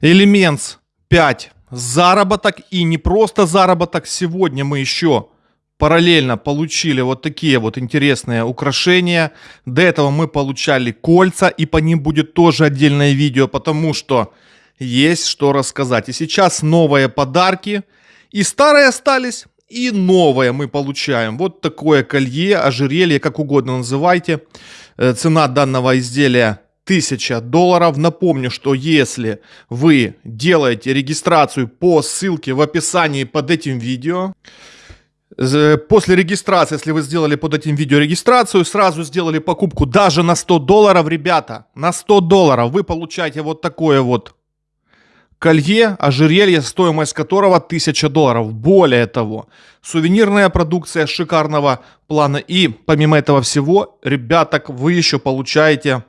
Элементс 5. Заработок и не просто заработок. Сегодня мы еще параллельно получили вот такие вот интересные украшения. До этого мы получали кольца, и по ним будет тоже отдельное видео, потому что есть что рассказать. И сейчас новые подарки, и старые остались, и новое мы получаем. Вот такое колье, ожерелье, как угодно называйте. Э, цена данного изделия 1000 долларов. Напомню, что если вы делаете регистрацию по ссылке в описании под этим видео, После регистрации, если вы сделали под этим видео регистрацию, сразу сделали покупку даже на 100 долларов, ребята, на 100 долларов вы получаете вот такое вот колье, ожерелье, стоимость которого 1000 долларов. Более того, сувенирная продукция шикарного плана. И помимо этого всего, ребята, вы еще получаете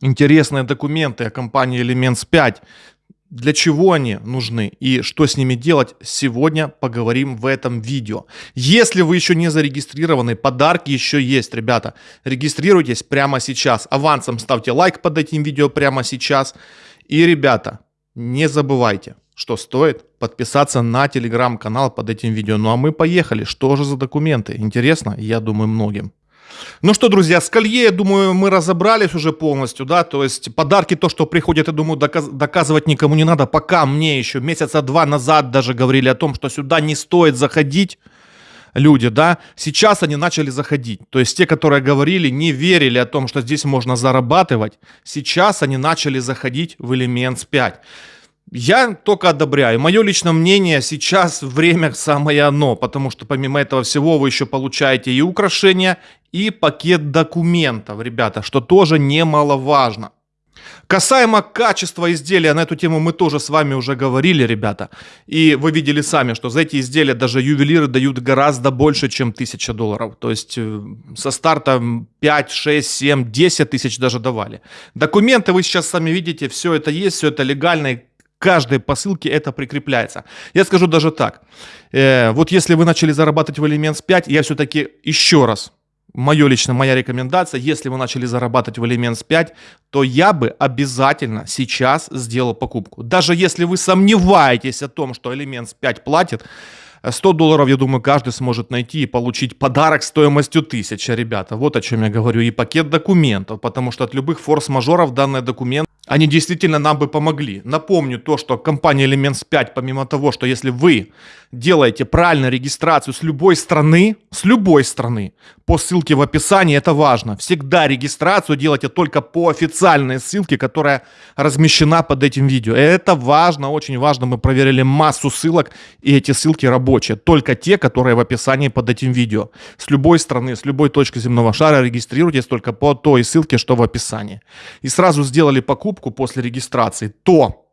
интересные документы о компании Elements 5. Для чего они нужны и что с ними делать, сегодня поговорим в этом видео. Если вы еще не зарегистрированы, подарки еще есть, ребята. Регистрируйтесь прямо сейчас. Авансом ставьте лайк под этим видео прямо сейчас. И, ребята, не забывайте, что стоит подписаться на телеграм-канал под этим видео. Ну а мы поехали. Что же за документы? Интересно? Я думаю, многим. Ну что, друзья, с колье, я думаю, мы разобрались уже полностью, да, то есть подарки, то, что приходят, я думаю, доказ доказывать никому не надо, пока мне еще месяца два назад даже говорили о том, что сюда не стоит заходить, люди, да, сейчас они начали заходить. То есть те, которые говорили, не верили о том, что здесь можно зарабатывать, сейчас они начали заходить в Elements 5. Я только одобряю. Мое личное мнение, сейчас время самое оно, потому что помимо этого всего вы еще получаете и украшения, и пакет документов, ребята, что тоже немаловажно. Касаемо качества изделия, на эту тему мы тоже с вами уже говорили, ребята. И вы видели сами, что за эти изделия даже ювелиры дают гораздо больше, чем 1000 долларов. То есть э, со старта 5, 6, 7, 10 тысяч даже давали. Документы вы сейчас сами видите, все это есть, все это легально, каждой посылке это прикрепляется. Я скажу даже так. Э, вот если вы начали зарабатывать в Elements 5, я все-таки еще раз мое лично, моя рекомендация, если вы начали зарабатывать в Elements 5, то я бы обязательно сейчас сделал покупку. Даже если вы сомневаетесь о том, что Elements 5 платит, 100 долларов, я думаю, каждый сможет найти и получить подарок стоимостью 1000, ребята. Вот о чем я говорю. И пакет документов, потому что от любых форс-мажоров данный документ они действительно нам бы помогли. Напомню то, что компания Elements 5, помимо того, что если вы делаете правильную регистрацию с любой страны, с любой страны, по ссылке в описании, это важно. Всегда регистрацию делайте только по официальной ссылке, которая размещена под этим видео. Это важно, очень важно. Мы проверили массу ссылок, и эти ссылки рабочие. Только те, которые в описании под этим видео. С любой страны, с любой точки земного шара регистрируйтесь только по той ссылке, что в описании. И сразу сделали покупку после регистрации, то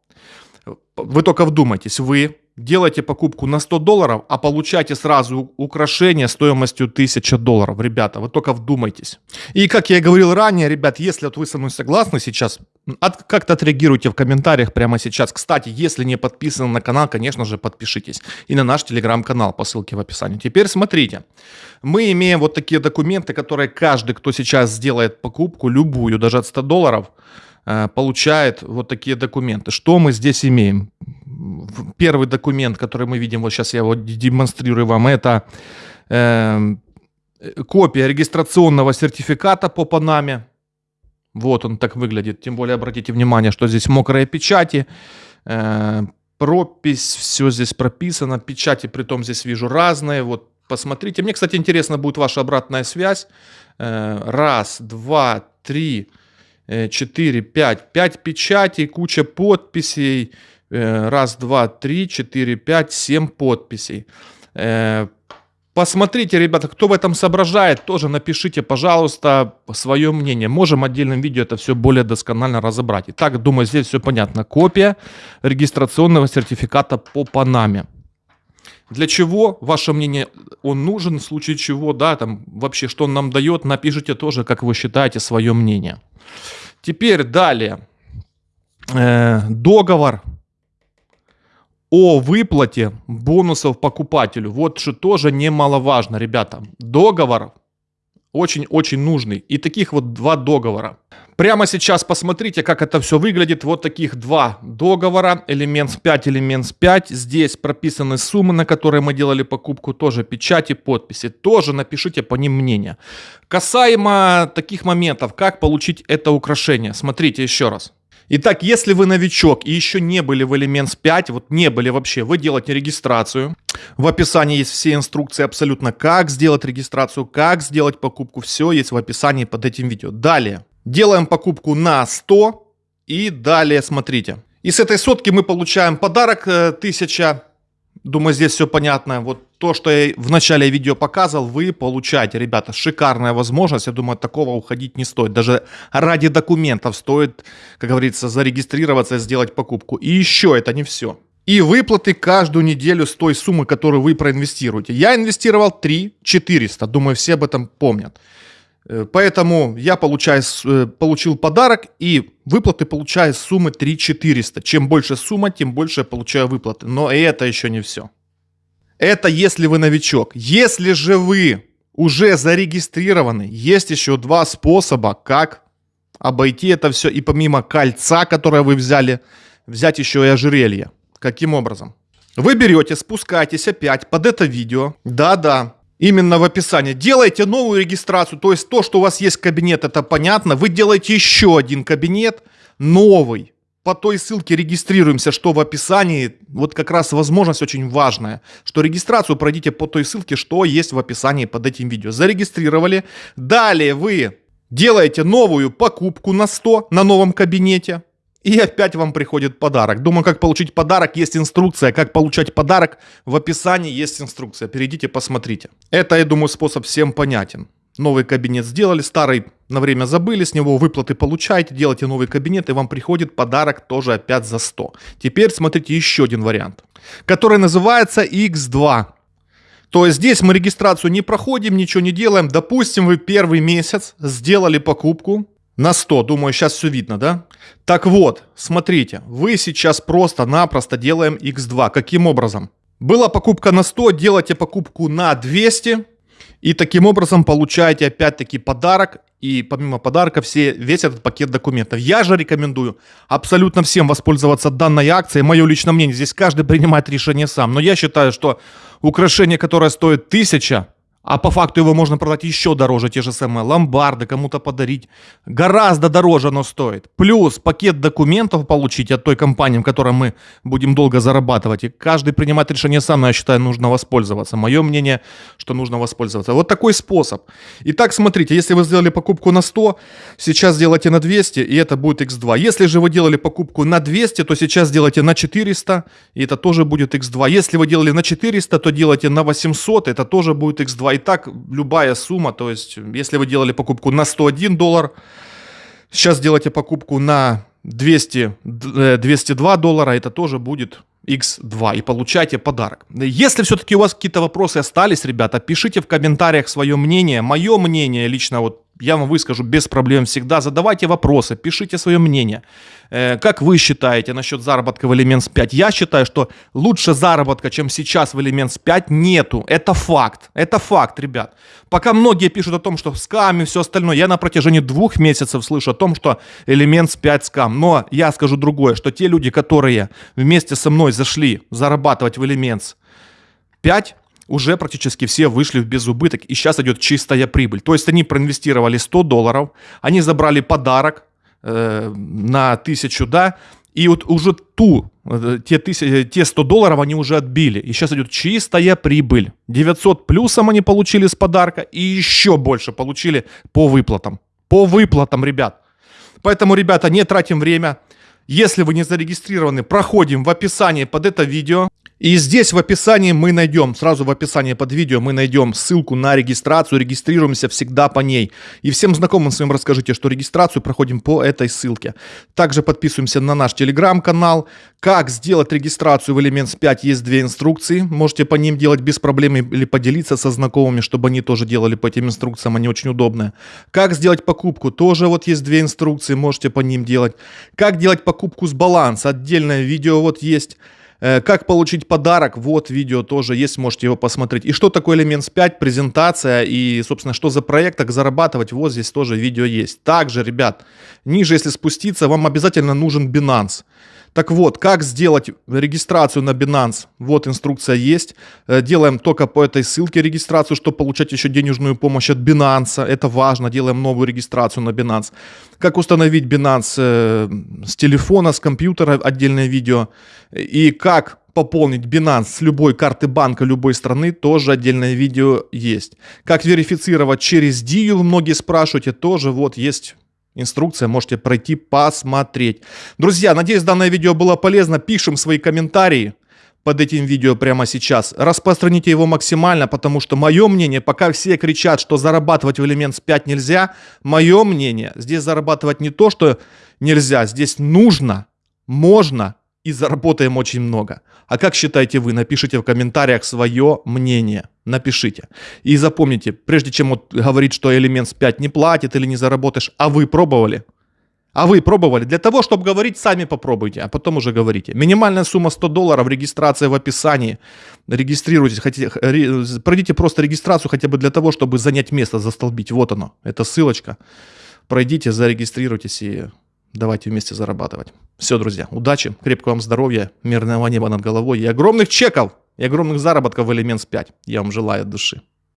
вы только вдумайтесь, вы делаете покупку на 100 долларов, а получаете сразу украшение стоимостью 1000 долларов. Ребята, вы только вдумайтесь. И как я и говорил ранее, ребят, если вот вы со мной согласны сейчас, от, как-то отреагируйте в комментариях прямо сейчас. Кстати, если не подписаны на канал, конечно же, подпишитесь. И на наш телеграм-канал по ссылке в описании. Теперь смотрите. Мы имеем вот такие документы, которые каждый, кто сейчас сделает покупку, любую, даже от 100 долларов, получает вот такие документы. Что мы здесь имеем? первый документ, который мы видим, вот сейчас я его демонстрирую вам, это э, копия регистрационного сертификата по Панаме. Вот он так выглядит. Тем более обратите внимание, что здесь мокрые печати, э, пропись, все здесь прописано, печати при том здесь вижу разные. Вот посмотрите. Мне, кстати, интересно будет ваша обратная связь. Э, раз, два, три, э, четыре, пять. Пять печатей, куча подписей. Э, раз, два, три, четыре, пять, семь подписей. Э, посмотрите, ребята, кто в этом соображает, тоже напишите, пожалуйста, свое мнение. Можем отдельным видео это все более досконально разобрать. Итак, думаю, здесь все понятно. Копия регистрационного сертификата по Панаме. Для чего, ваше мнение, он нужен, в случае чего, да, там вообще, что он нам дает, напишите тоже, как вы считаете, свое мнение. Теперь далее. Э, договор о выплате бонусов покупателю. Вот что тоже немаловажно, ребята. Договор очень-очень нужный. И таких вот два договора. Прямо сейчас посмотрите, как это все выглядит. Вот таких два договора. Элемент 5, элемент 5. Здесь прописаны суммы, на которые мы делали покупку. Тоже печати, подписи. Тоже напишите по ним мнение. Касаемо таких моментов, как получить это украшение. Смотрите еще раз. Итак, если вы новичок и еще не были в Elements 5, вот не были вообще, вы делаете регистрацию. В описании есть все инструкции абсолютно, как сделать регистрацию, как сделать покупку. Все есть в описании под этим видео. Далее, делаем покупку на 100 и далее смотрите. И с этой сотки мы получаем подарок 1000 э, Думаю, здесь все понятно. Вот то, что я в начале видео показывал, вы получаете, ребята, шикарная возможность. Я думаю, от такого уходить не стоит. Даже ради документов стоит, как говорится, зарегистрироваться и сделать покупку. И еще это не все. И выплаты каждую неделю с той суммы, которую вы проинвестируете. Я инвестировал 3 400. Думаю, все об этом помнят. Э, поэтому я получаю, э, получил подарок и выплаты получаю суммы 3 400. Чем больше сумма, тем больше я получаю выплаты. Но это еще не все. Это если вы новичок. Если же вы уже зарегистрированы, есть еще два способа, как обойти это все. И помимо кольца, которое вы взяли, взять еще и ожерелье. Каким образом? Вы берете, спускаетесь опять под это видео. Да-да, именно в описании. Делайте новую регистрацию, то есть то, что у вас есть кабинет, это понятно. Вы делаете еще один кабинет, новый. По той ссылке регистрируемся, что в описании. Вот как раз возможность очень важная, что регистрацию пройдите по той ссылке, что есть в описании под этим видео. Зарегистрировали. Далее вы делаете новую покупку на 100 на новом кабинете. И опять вам приходит подарок. Думаю, как получить подарок, есть инструкция. Как получать подарок, в описании есть инструкция. Перейдите, посмотрите. Это, я думаю, способ всем понятен. Новый кабинет сделали, старый на время забыли, с него выплаты получаете, делаете новый кабинет, и вам приходит подарок тоже опять за 100. Теперь смотрите еще один вариант, который называется X2. То есть здесь мы регистрацию не проходим, ничего не делаем. Допустим, вы первый месяц сделали покупку, на 100. Думаю, сейчас все видно, да? Так вот, смотрите, вы сейчас просто-напросто делаем x2. Каким образом? Была покупка на 100, делаете покупку на 200, и таким образом получаете опять-таки подарок. И помимо подарка все, весь этот пакет документов. Я же рекомендую абсолютно всем воспользоваться данной акцией. Мое личное мнение, здесь каждый принимает решение сам. Но я считаю, что украшение, которое стоит 1000, а по факту его можно продать еще дороже, те же самые ломбарды, кому-то подарить. Гораздо дороже оно стоит. Плюс пакет документов получить от той компании, в которой мы будем долго зарабатывать. И каждый принимает решение сам, но я считаю, нужно воспользоваться. Мое мнение, что нужно воспользоваться. Вот такой способ. Итак, смотрите, если вы сделали покупку на 100, сейчас сделайте на 200, и это будет x2. Если же вы делали покупку на 200, то сейчас сделайте на 400, и это тоже будет x2. Если вы делали на 400, то делайте на 800, это тоже будет x2 и так любая сумма, то есть если вы делали покупку на 101 доллар, сейчас делаете покупку на 200, 202 э, доллара, это тоже будет X2 и получайте подарок. Если все-таки у вас какие-то вопросы остались, ребята, пишите в комментариях свое мнение. Мое мнение лично вот я вам выскажу без проблем всегда. Задавайте вопросы, пишите свое мнение. Э, как вы считаете насчет заработка в Elements 5? Я считаю, что лучше заработка, чем сейчас в Elements 5, нету. Это факт. Это факт, ребят. Пока многие пишут о том, что скам и все остальное, я на протяжении двух месяцев слышу о том, что Elements 5 скам. Но я скажу другое, что те люди, которые вместе со мной зашли зарабатывать в Elements 5, уже практически все вышли в безубыток, и сейчас идет чистая прибыль. То есть они проинвестировали 100 долларов, они забрали подарок э, на 1000, да, и вот уже ту, э, те, тысяч, те 100 долларов они уже отбили. И сейчас идет чистая прибыль. 900 плюсом они получили с подарка и еще больше получили по выплатам. По выплатам, ребят. Поэтому, ребята, не тратим время. Если вы не зарегистрированы, проходим в описании под это видео. И здесь в описании мы найдем, сразу в описании под видео мы найдем ссылку на регистрацию, регистрируемся всегда по ней. И всем знакомым своим расскажите, что регистрацию проходим по этой ссылке. Также подписываемся на наш телеграм-канал. Как сделать регистрацию в Elements 5 есть две инструкции. Можете по ним делать без проблем или поделиться со знакомыми, чтобы они тоже делали по этим инструкциям, они очень удобные. Как сделать покупку, тоже вот есть две инструкции, можете по ним делать. Как делать покупку с баланса, отдельное видео вот есть. Э, как получить подарок, вот видео тоже есть, можете его посмотреть. И что такое Elements 5, презентация и, собственно, что за проект, как зарабатывать, вот здесь тоже видео есть. Также, ребят, ниже, если спуститься, вам обязательно нужен Binance. Так вот, как сделать регистрацию на Binance? Вот инструкция есть. Э, делаем только по этой ссылке регистрацию, чтобы получать еще денежную помощь от Binance. Это важно. Делаем новую регистрацию на Binance. Как установить Binance э, с телефона, с компьютера, отдельное видео. И как пополнить Binance с любой карты банка любой страны, тоже отдельное видео есть. Как верифицировать через Дию, многие спрашиваете, тоже вот есть Инструкция, можете пройти посмотреть. Друзья, надеюсь, данное видео было полезно. Пишем свои комментарии под этим видео прямо сейчас. Распространите его максимально, потому что мое мнение, пока все кричат, что зарабатывать в Elements 5 нельзя, мое мнение, здесь зарабатывать не то, что нельзя, здесь нужно, можно и заработаем очень много. А как считаете вы? Напишите в комментариях свое мнение. Напишите. И запомните, прежде чем вот говорить, что Elements 5 не платит или не заработаешь, а вы пробовали? А вы пробовали? Для того, чтобы говорить, сами попробуйте, а потом уже говорите. Минимальная сумма 100 долларов, регистрация в описании. Регистрируйтесь, хотите, пройдите просто регистрацию хотя бы для того, чтобы занять место, застолбить. Вот оно, это ссылочка. Пройдите, зарегистрируйтесь и давайте вместе зарабатывать. Все, друзья, удачи, крепкого вам здоровья, мирного неба над головой и огромных чеков, и огромных заработков в Elements 5. Я вам желаю от души.